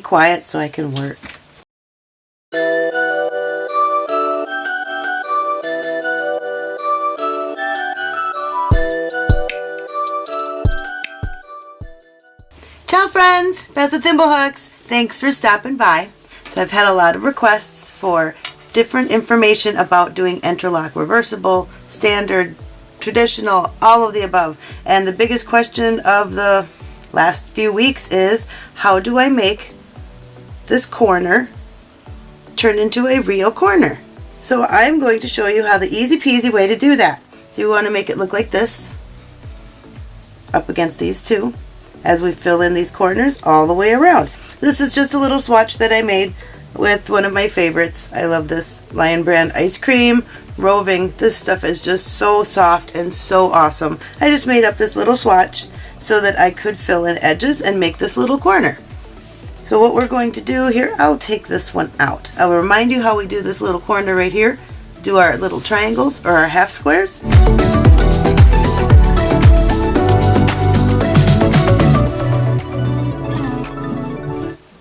quiet so I can work. Ciao friends, Beth with Thimblehooks. Thanks for stopping by. So I've had a lot of requests for different information about doing interlock reversible, standard, traditional, all of the above. And the biggest question of the last few weeks is how do I make this corner turn into a real corner? So I'm going to show you how the easy peasy way to do that. So you want to make it look like this up against these two as we fill in these corners all the way around. This is just a little swatch that I made with one of my favorites. I love this Lion Brand ice cream roving. This stuff is just so soft and so awesome. I just made up this little swatch so that I could fill in edges and make this little corner. So what we're going to do here, I'll take this one out. I'll remind you how we do this little corner right here. Do our little triangles or our half squares.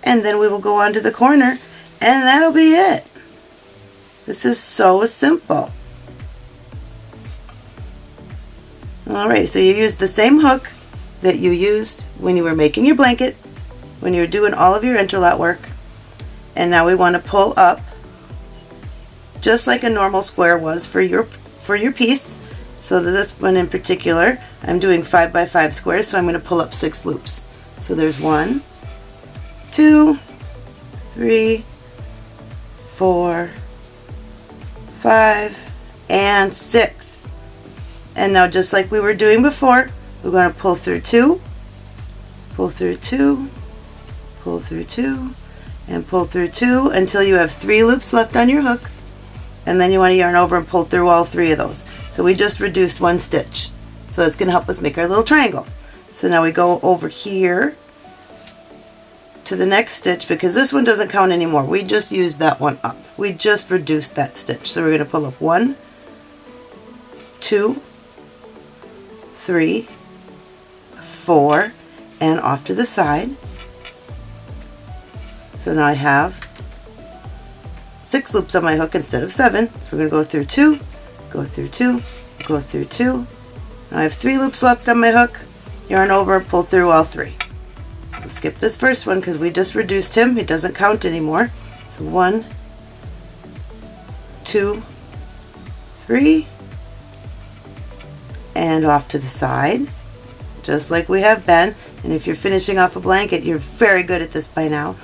and then we will go on to the corner and that'll be it. This is so simple. Alright, so you use the same hook that you used when you were making your blanket, when you're doing all of your interlock work, and now we want to pull up just like a normal square was for your for your piece. So this one in particular, I'm doing 5 by 5 squares, so I'm going to pull up 6 loops. So there's one, two, three, four, five, and six. And now just like we were doing before, we're going to pull through two, pull through two, pull through two, and pull through two until you have three loops left on your hook. And then you want to yarn over and pull through all three of those. So we just reduced one stitch. So that's going to help us make our little triangle. So now we go over here to the next stitch because this one doesn't count anymore. We just used that one up. We just reduced that stitch. So we're going to pull up one, two, three, four, and off to the side. So now I have six loops on my hook instead of seven. So we're going to go through two, go through two, go through two. Now I have three loops left on my hook. Yarn over, pull through all three skip this first one because we just reduced him. He doesn't count anymore. So one, two, three, and off to the side, just like we have been. And if you're finishing off a blanket, you're very good at this by now.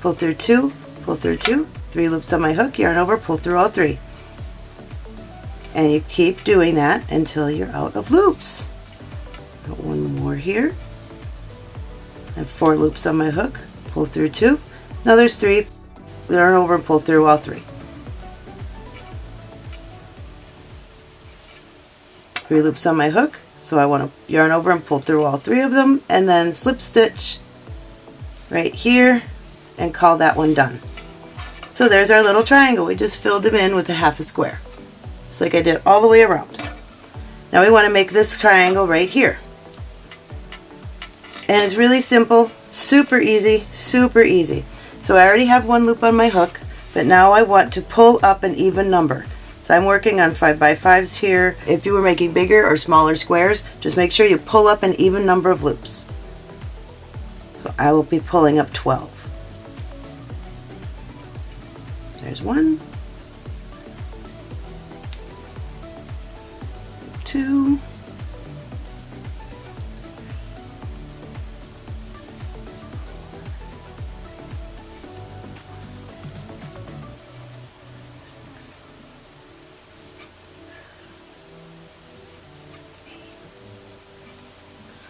Pull through two, pull through two, three loops on my hook, yarn over, pull through all three. And you keep doing that until you're out of loops. Got one more here. I have four loops on my hook, pull through two. Now there's three, yarn over and pull through all three. Three loops on my hook, so I want to yarn over and pull through all three of them, and then slip stitch right here and call that one done. So there's our little triangle. We just filled them in with a half a square. Just like I did all the way around. Now we want to make this triangle right here. And it's really simple, super easy, super easy. So I already have one loop on my hook, but now I want to pull up an even number. So I'm working on 5 by 5s here. If you were making bigger or smaller squares, just make sure you pull up an even number of loops. So I will be pulling up 12. There's one, two,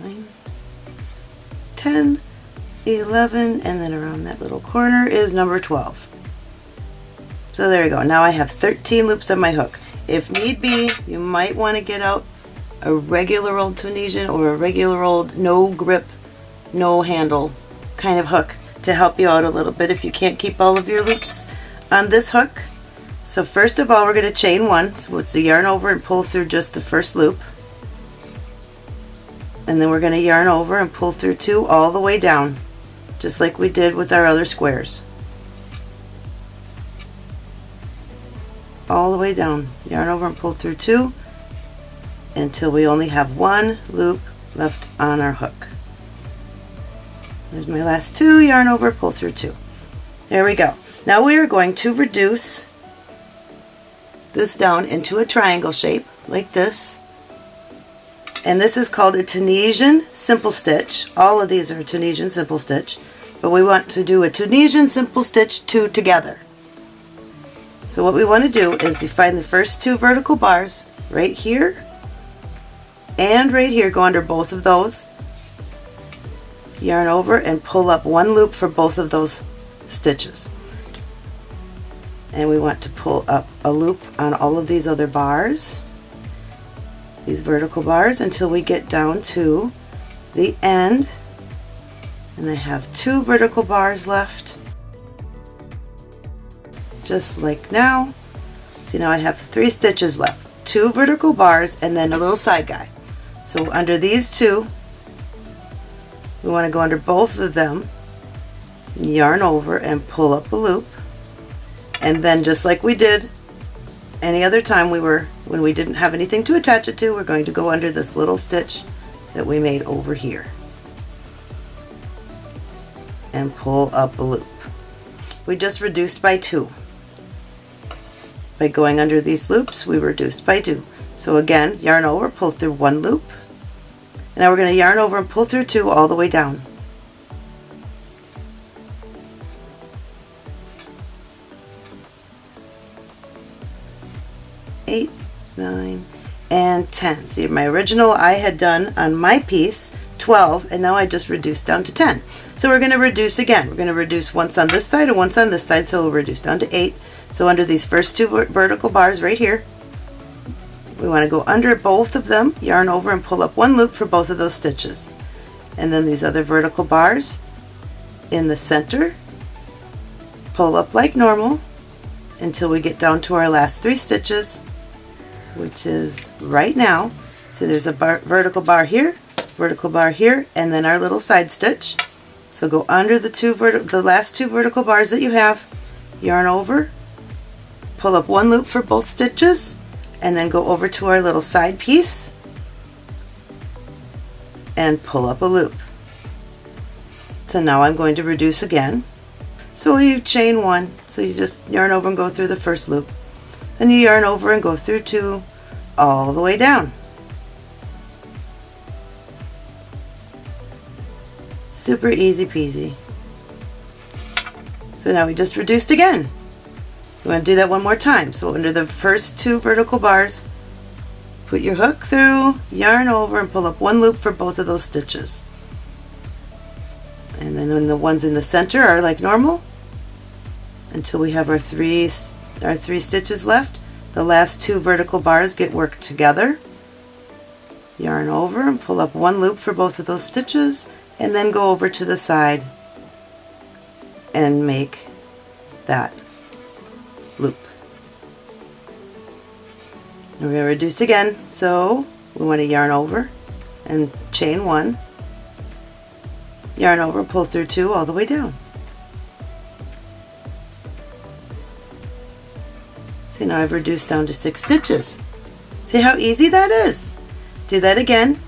nine, 10, 11, and then around that little corner is number 12. So there you go. Now I have 13 loops on my hook. If need be, you might want to get out a regular old Tunisian or a regular old no grip, no handle kind of hook to help you out a little bit if you can't keep all of your loops on this hook. So first of all, we're going to chain one. So it's a yarn over and pull through just the first loop and then we're going to yarn over and pull through two all the way down just like we did with our other squares. All the way down, yarn over and pull through two until we only have one loop left on our hook. There's my last two, yarn over, pull through two. There we go. Now we are going to reduce this down into a triangle shape like this. And this is called a Tunisian simple stitch. All of these are Tunisian simple stitch, but we want to do a Tunisian simple stitch two together. So what we want to do is you find the first two vertical bars right here and right here, go under both of those, yarn over and pull up one loop for both of those stitches. And we want to pull up a loop on all of these other bars, these vertical bars, until we get down to the end. And I have two vertical bars left, just like now. See now I have three stitches left, two vertical bars and then a little side guy. So under these two, we want to go under both of them, yarn over and pull up a loop. And then just like we did any other time we were, when we didn't have anything to attach it to, we're going to go under this little stitch that we made over here and pull up a loop. We just reduced by two. By going under these loops, we reduced by two. So again, yarn over, pull through one loop, now we're going to yarn over and pull through two all the way down. Eight, nine, and 10. See, my original I had done on my piece 12, and now I just reduced down to 10. So we're going to reduce again. We're going to reduce once on this side and once on this side, so we'll reduce down to 8. So under these first two vertical bars right here, we want to go under both of them, yarn over and pull up one loop for both of those stitches. And then these other vertical bars in the center, pull up like normal until we get down to our last three stitches, which is right now. So there's a bar, vertical bar here, vertical bar here, and then our little side stitch. So go under the two the last two vertical bars that you have, yarn over, pull up one loop for both stitches, and then go over to our little side piece and pull up a loop. So now I'm going to reduce again. So you chain one, so you just yarn over and go through the first loop. Then you yarn over and go through two all the way down. Super easy peasy. So now we just reduced again. You want to do that one more time. So under the first two vertical bars, put your hook through, yarn over, and pull up one loop for both of those stitches. And then when the ones in the center are like normal, until we have our three, our three stitches left, the last two vertical bars get worked together. Yarn over and pull up one loop for both of those stitches, and then go over to the side and make that And we're going to reduce again, so we want to yarn over and chain one, yarn over, pull through two all the way down. See now I've reduced down to six stitches. See how easy that is? Do that again.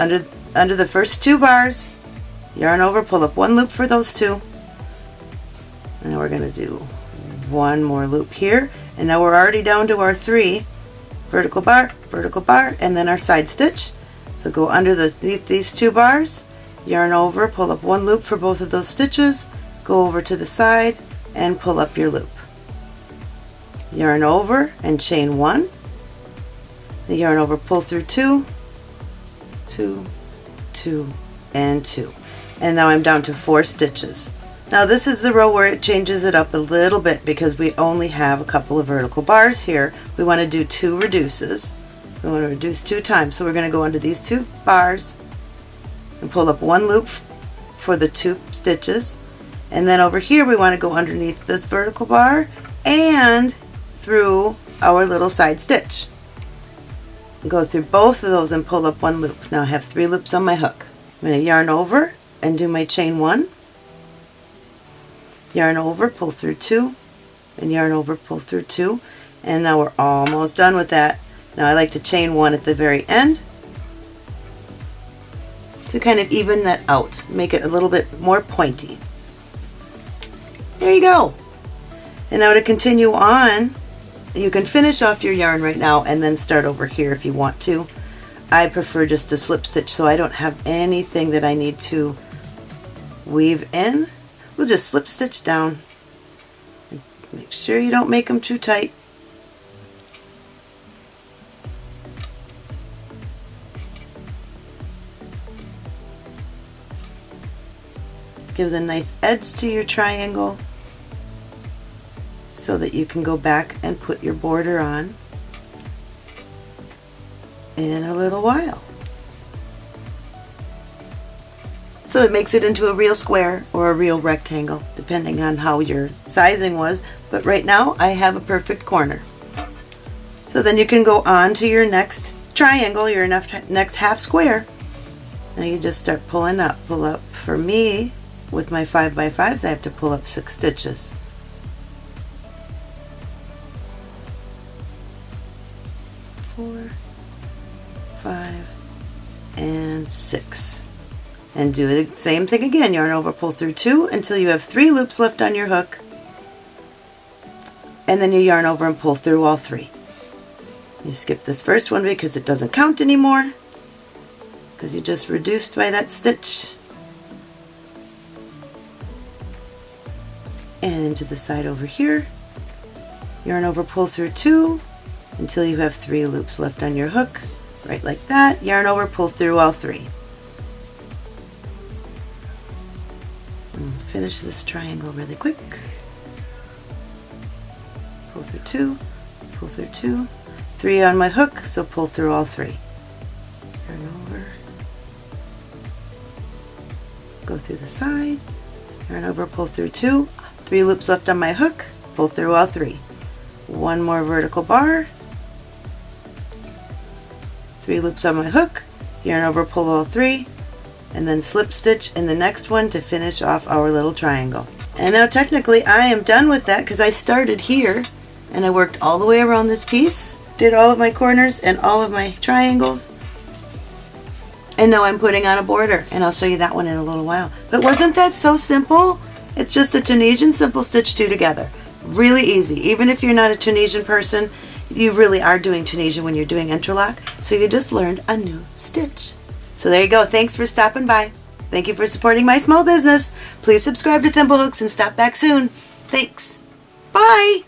Under, under the first two bars, yarn over, pull up one loop for those two. And we're going to do one more loop here and now we're already down to our three vertical bar vertical bar and then our side stitch. So go under the these two bars yarn over pull up one loop for both of those stitches go over to the side and pull up your loop. Yarn over and chain one. The yarn over pull through two two two and two. And now I'm down to four stitches now this is the row where it changes it up a little bit because we only have a couple of vertical bars here. We want to do two reduces. We want to reduce two times. So we're going to go under these two bars and pull up one loop for the two stitches. And then over here we want to go underneath this vertical bar and through our little side stitch. Go through both of those and pull up one loop. Now I have three loops on my hook. I'm going to yarn over and do my chain one yarn over, pull through two, and yarn over, pull through two. And now we're almost done with that. Now I like to chain one at the very end to kind of even that out, make it a little bit more pointy. There you go. And now to continue on, you can finish off your yarn right now and then start over here if you want to. I prefer just to slip stitch so I don't have anything that I need to weave in. We'll just slip stitch down. And make sure you don't make them too tight. Gives a nice edge to your triangle so that you can go back and put your border on in a little while. So it makes it into a real square or a real rectangle, depending on how your sizing was. But right now I have a perfect corner. So then you can go on to your next triangle, your next half square. Now you just start pulling up, pull up. For me, with my 5 by 5s I have to pull up 6 stitches. Four, five, and six. And do the same thing again. Yarn over, pull through two until you have three loops left on your hook. And then you yarn over and pull through all three. You skip this first one because it doesn't count anymore because you just reduced by that stitch. and to the side over here. Yarn over, pull through two until you have three loops left on your hook, right like that. Yarn over, pull through all three. Finish this triangle really quick. Pull through two, pull through two, three on my hook, so pull through all three. Yarn over, go through the side, yarn over, pull through two, Three loops left on my hook, pull through all three. One more vertical bar, three loops on my hook, yarn over, pull all three, and then slip stitch in the next one to finish off our little triangle. And now technically I am done with that because I started here and I worked all the way around this piece, did all of my corners and all of my triangles, and now I'm putting on a border and I'll show you that one in a little while. But wasn't that so simple? It's just a Tunisian simple stitch two together. Really easy. Even if you're not a Tunisian person, you really are doing Tunisian when you're doing interlock. So you just learned a new stitch. So there you go. Thanks for stopping by. Thank you for supporting my small business. Please subscribe to Thimblehooks and stop back soon. Thanks. Bye.